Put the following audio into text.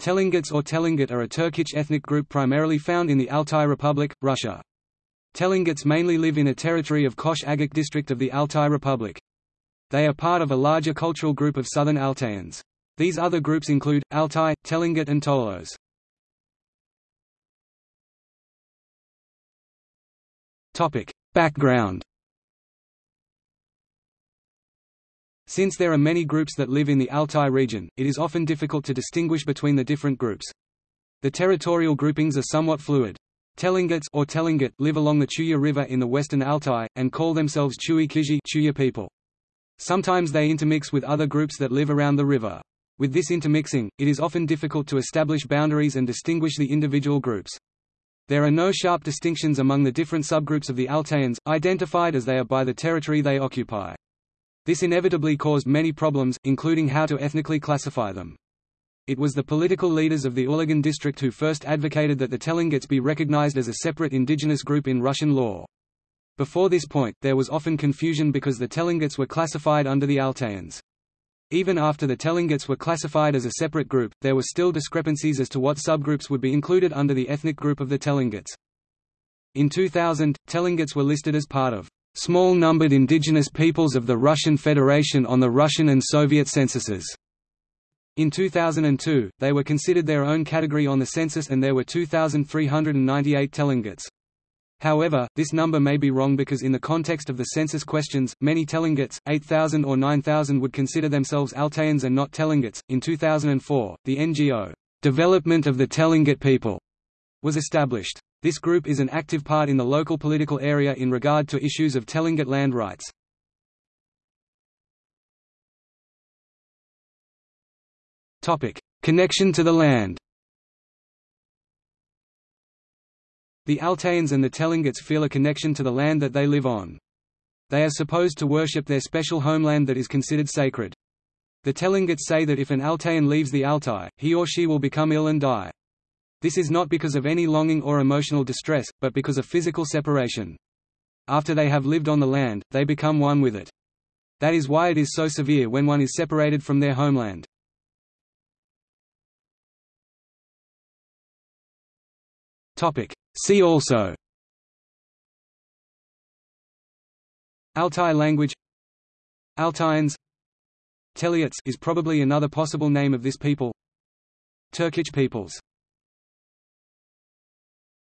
Telengats or Telengat are a Turkic ethnic group primarily found in the Altai Republic, Russia. Telengats mainly live in a territory of Kosh Agach district of the Altai Republic. They are part of a larger cultural group of southern Altaians. These other groups include, Altai, Telengat and Tolos. Background Since there are many groups that live in the Altai region, it is often difficult to distinguish between the different groups. The territorial groupings are somewhat fluid. Telengats or Telengat live along the Chuya River in the western Altai, and call themselves Chui Kizhi Chuya people. Sometimes they intermix with other groups that live around the river. With this intermixing, it is often difficult to establish boundaries and distinguish the individual groups. There are no sharp distinctions among the different subgroups of the Altaians, identified as they are by the territory they occupy. This inevitably caused many problems, including how to ethnically classify them. It was the political leaders of the Ulagan district who first advocated that the Telengats be recognized as a separate indigenous group in Russian law. Before this point, there was often confusion because the Telengats were classified under the Altaians. Even after the Telengats were classified as a separate group, there were still discrepancies as to what subgroups would be included under the ethnic group of the Telengats. In 2000, Telengats were listed as part of small-numbered indigenous peoples of the Russian Federation on the Russian and Soviet censuses. In 2002, they were considered their own category on the census and there were 2,398 Telengats. However, this number may be wrong because in the context of the census questions, many Telengats, 8,000 or 9,000 would consider themselves Altaians and not Telengats. In 2004, the NGO, Development of the Telengat People, was established. This group is an active part in the local political area in regard to issues of Telengat land rights. Connection to the land The Altaians and the Telengats feel a connection to the land that they live on. They are supposed to worship their special homeland that is considered sacred. The Telengats say that if an Altaian leaves the Altai, he or she will become ill and die. This is not because of any longing or emotional distress, but because of physical separation. After they have lived on the land, they become one with it. That is why it is so severe when one is separated from their homeland. See also Altai language Altaians Teleuts is probably another possible name of this people Turkic peoples